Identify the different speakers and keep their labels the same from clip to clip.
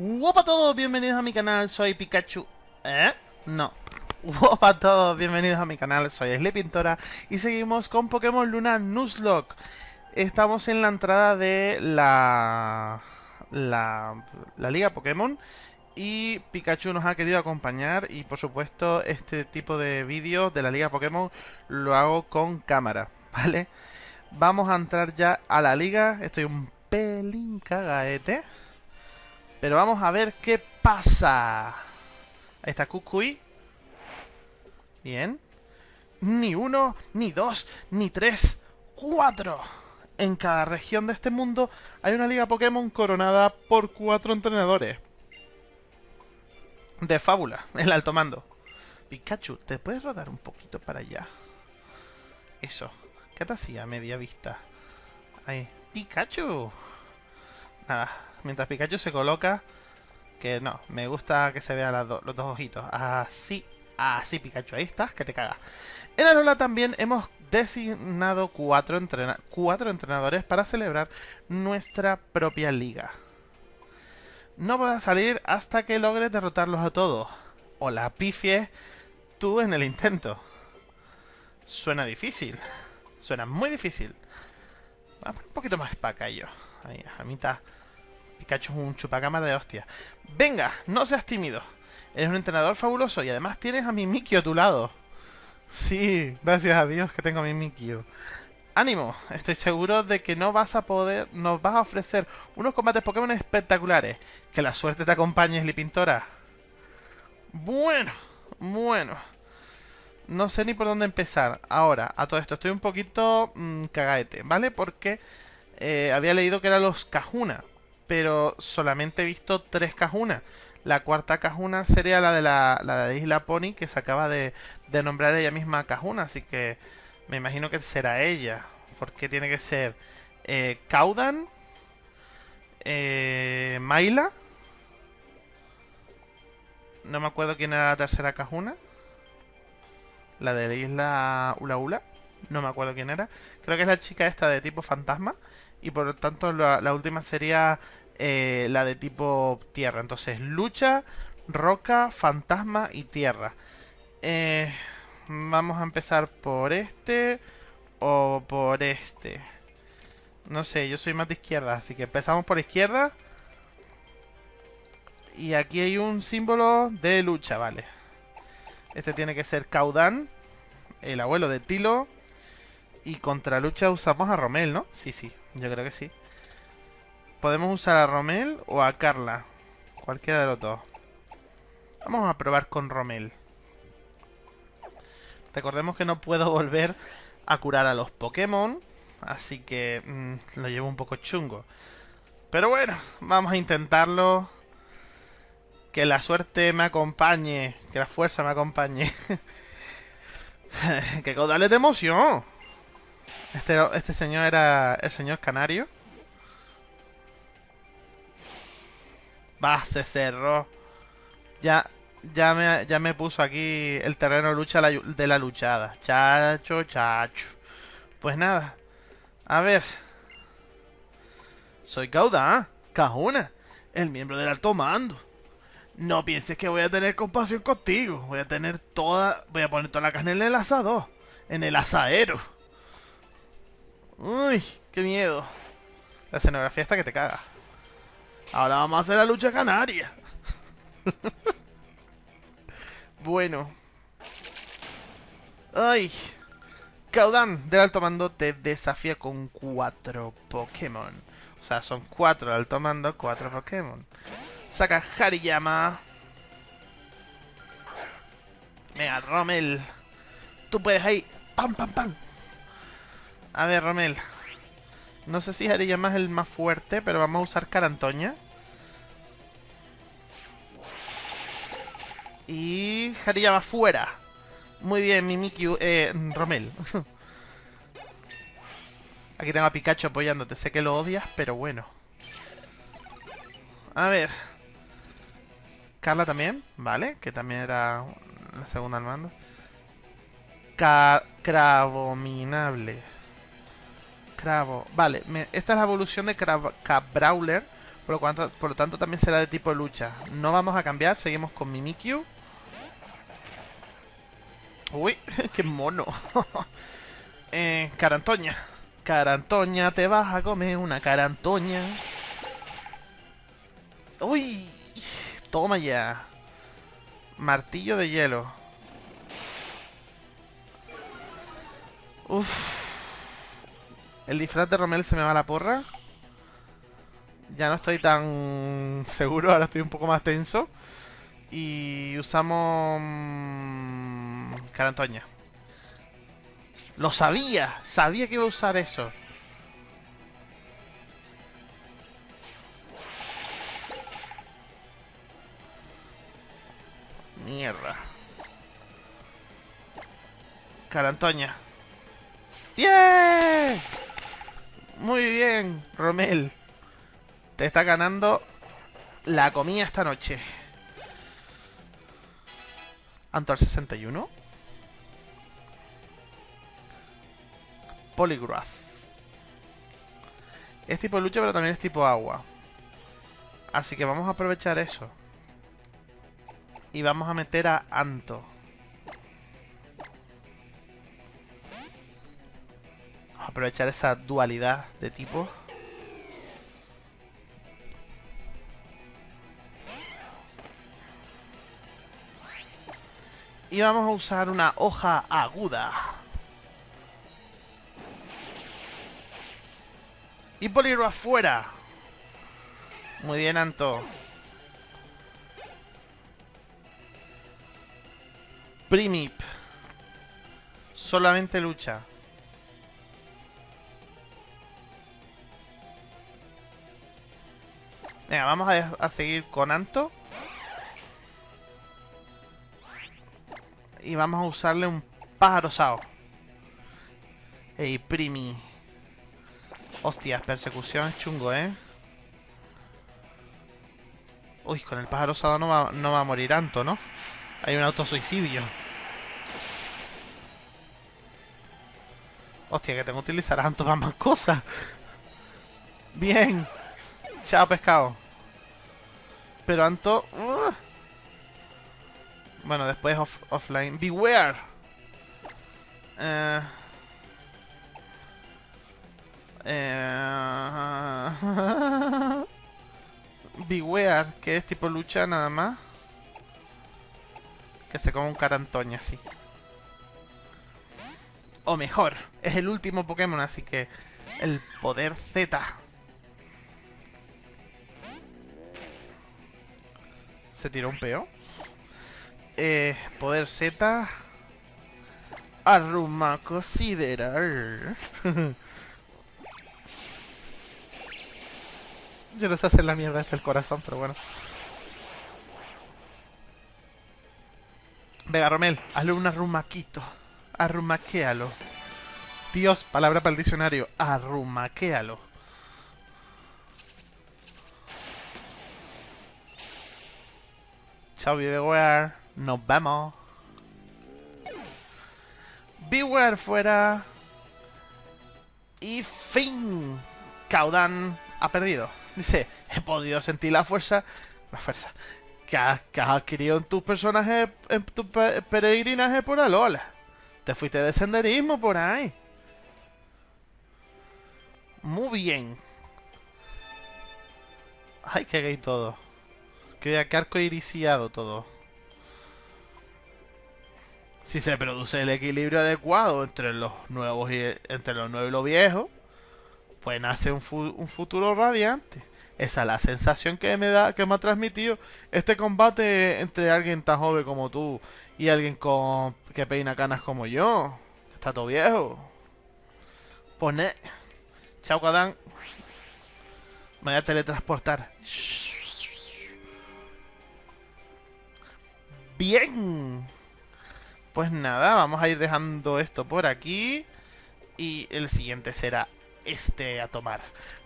Speaker 1: Hola a todos, bienvenidos a mi canal, soy Pikachu. ¿Eh? No. Hola a todos, bienvenidos a mi canal, soy Pintora y seguimos con Pokémon Luna Nuzlocke. Estamos en la entrada de la, la, la Liga Pokémon y Pikachu nos ha querido acompañar y por supuesto este tipo de vídeos de la Liga Pokémon lo hago con cámara, ¿vale? Vamos a entrar ya a la liga, estoy un pelín cagaete. Pero vamos a ver qué pasa. Ahí está Kukui. Bien. Ni uno, ni dos, ni tres, cuatro. En cada región de este mundo hay una liga Pokémon coronada por cuatro entrenadores. De fábula, el alto mando. Pikachu, ¿te puedes rodar un poquito para allá? Eso. ¿Qué te hacía media vista? Ahí. Pikachu. Nada, mientras Pikachu se coloca... Que no, me gusta que se vean los dos ojitos. Así, así Pikachu, ahí estás, que te cagas. En Alola también hemos designado cuatro, entrenadores para celebrar nuestra propia liga. No vas a salir hasta que logres derrotarlos a todos. O la pifies tú en el intento. Suena difícil. Suena muy difícil. Vamos un poquito más para acá yo. Ahí, a mitad. Pikachu es un chupacama de hostia. Venga, no seas tímido. Eres un entrenador fabuloso y además tienes a mi Mikio a tu lado. Sí, gracias a Dios que tengo a mi Mikio. Ánimo, estoy seguro de que no vas a poder, nos vas a ofrecer unos combates Pokémon espectaculares. Que la suerte te acompañe, Slipintora. Bueno, bueno. No sé ni por dónde empezar. Ahora, a todo esto, estoy un poquito mmm, cagaete, ¿vale? Porque eh, había leído que eran los Cajuna, pero solamente he visto tres Cajuna. La cuarta Cajuna sería la de la, la Isla Pony, que se acaba de, de nombrar ella misma Cajuna, así que me imagino que será ella. Porque tiene que ser eh, Caudan, eh, Maila. No me acuerdo quién era la tercera Cajuna. La de la isla Ula Ula. No me acuerdo quién era. Creo que es la chica esta de tipo fantasma. Y por lo tanto la, última sería eh, la de tipo tierra. Entonces lucha, roca, fantasma y tierra. Eh, vamos a empezar por este o por este. No sé, yo soy más de izquierda, así que empezamos por izquierda. Y aquí hay un símbolo de lucha, vale. Este tiene que ser Caudan, el abuelo de Tilo. Y contra lucha usamos a Romel, ¿no? Sí, sí, yo creo que sí. Podemos usar a Romel o a Carla. Cualquiera de los dos. Vamos a probar con Romel. Recordemos que no puedo volver a curar a los Pokémon. Así que mm, lo llevo un poco chungo. Pero bueno, vamos a intentarlo. Que la suerte me acompañe. Que la fuerza me acompañe. ¡Qué caudales de emoción! Este, este señor era el señor Canario. Va, se cerró. Ya, ya me, ya me puso aquí el terreno de lucha de la luchada. Chacho, chacho. Pues nada. A ver. Soy Cauda, Cajuna, el miembro del alto mando. No pienses que voy a tener compasión contigo. Voy a tener toda... Voy a poner toda la carne en el asador. En el asadero. Uy, qué miedo. La escenografía está que te caga. Ahora vamos a hacer la lucha canaria. bueno. Ay. Caudan del alto mando te desafía con cuatro Pokémon. O sea, son cuatro del alto mando, cuatro Pokémon. Saca Hariyama. Mira, Rommel. Tú puedes ahí. ¡Pam, pam, pam! A ver, Rommel. No sé si Hariyama es el más fuerte, pero vamos a usar Carantoña. Y Hariyama fuera. Muy bien, Mimikyu. Eh, Rommel. Aquí tengo a Pikachu apoyándote. Sé que lo odias, pero bueno. A ver. Carla también, ¿vale? Que también era la segunda al mando. Cravominable. Cravo. Vale, esta es la evolución de Cabrawler Por lo, por lo tanto también será de tipo lucha. No vamos a cambiar, seguimos con Mimikyu. Uy, qué mono. eh, carantoña. Carantoña, te vas a comer una carantoña. Uy, toma ya. Martillo de hielo. Uf. El disfraz de Romel se me va a la porra. Ya no estoy tan seguro, ahora estoy un poco más tenso. Y usamos... Mm, carantoña. Lo sabía, sabía que iba a usar eso. Mierda. Carantoña. ¡Bien! Muy bien, Romel. Te está ganando la comida esta noche. Antor 61. Polygraph. Es tipo lucha, pero también es tipo agua. Así que vamos a aprovechar eso. Y vamos a meter a Anto. Aprovechar esa dualidad de tipo. Y vamos a usar una hoja aguda. Y Poliro afuera. Muy bien, Anto. Primip. Solamente lucha. Venga, vamos a, seguir con Anto. Y vamos a usarle un pájaro sao. Ey, primi. Hostias, persecución es chungo, ¿eh? Uy, con el pájaro sao no va, no va a morir Anto, ¿no? Hay un autosuicidio. Hostia, que tengo que utilizar Anto para más cosas. Bien. Chao, pescado. Pero Anto... Uh, bueno, después offline. Beware. Eh, eh, Beware, que es tipo lucha nada más. Que se come un carantoña así. O mejor, es el último Pokémon, así que el poder Z. Se tiró un peo. Eh, poder Z. Arruma considerar. Yo no sé hacer la mierda hasta el corazón, pero bueno. Venga, Romel, hazle un arrumaquito. Arrumaquéalo. Dios, palabra para el diccionario. Arrumaquéalo. Beware. Nos vemos. Beware fuera. Y fin. Caudan ha perdido. Dice, he podido sentir la fuerza. La fuerza. Que has, adquirido en tus personajes. En tu peregrinaje por Alola. Te fuiste de senderismo por ahí. Muy bien. Ay, qué gay todo. Qué arco iriciado todo. Si se produce el equilibrio adecuado entre los nuevos y entre los nuevos y los viejos, pues nace un, futuro radiante. Esa es la sensación que me da, que me ha transmitido este combate entre alguien tan joven como tú y alguien con que peina canas como yo. Está todo viejo. Pone. Chao, Kadán. Me voy a teletransportar. Bien. Pues nada, vamos a ir dejando esto por aquí. Y el siguiente será este a tomar.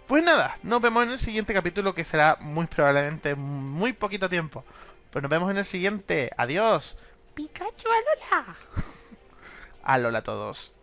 Speaker 1: Pues nada, nos vemos en el siguiente capítulo que será muy probablemente muy poquito tiempo. Pues nos vemos en el siguiente. Adiós. Pikachu, alola. alola a todos.